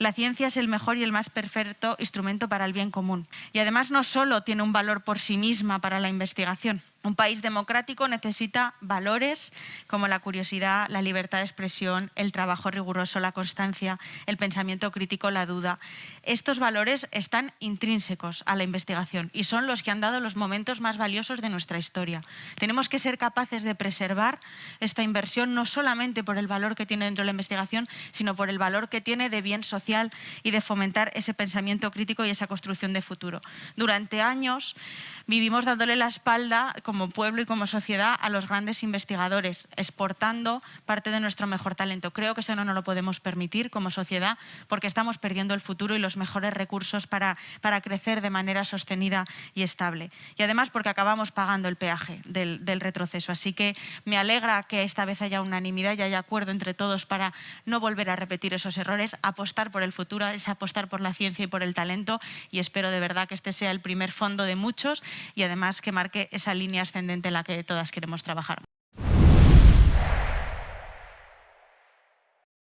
La ciencia es el mejor y el más perfecto instrumento para el bien común. Y además no solo tiene un valor por sí misma para la investigación, un país democrático necesita valores como la curiosidad, la libertad de expresión, el trabajo riguroso, la constancia, el pensamiento crítico, la duda. Estos valores están intrínsecos a la investigación y son los que han dado los momentos más valiosos de nuestra historia. Tenemos que ser capaces de preservar esta inversión no solamente por el valor que tiene dentro de la investigación, sino por el valor que tiene de bien social y de fomentar ese pensamiento crítico y esa construcción de futuro. Durante años vivimos dándole la espalda como pueblo y como sociedad a los grandes investigadores, exportando parte de nuestro mejor talento. Creo que eso no nos lo podemos permitir como sociedad porque estamos perdiendo el futuro y los mejores recursos para, para crecer de manera sostenida y estable. Y además porque acabamos pagando el peaje del, del retroceso. Así que me alegra que esta vez haya unanimidad y haya acuerdo entre todos para no volver a repetir esos errores, apostar por el futuro, es apostar por la ciencia y por el talento y espero de verdad que este sea el primer fondo de muchos y además que marque esa línea ascendente en la que todas queremos trabajar.